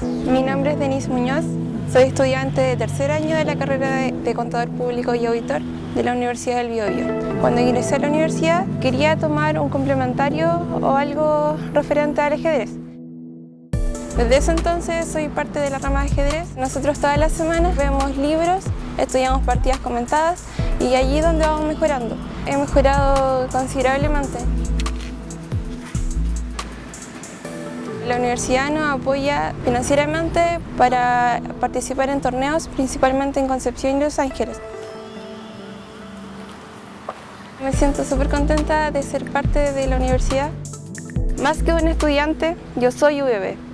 Mi nombre es Denise Muñoz, soy estudiante de tercer año de la carrera de, Contador Público y Auditor de la Universidad del Biobío. Cuando ingresé a la universidad quería tomar un complementario o algo referente al ajedrez. Desde ese entonces soy parte de la rama de ajedrez. Nosotros todas las semanas vemos libros, estudiamos partidas comentadas y allí es donde vamos mejorando. He mejorado considerablemente. La universidad nos apoya financieramente para participar en torneos, principalmente en Concepción y Los Ángeles. Me siento súper contenta de ser parte de la universidad. Más que un estudiante, yo soy UBB.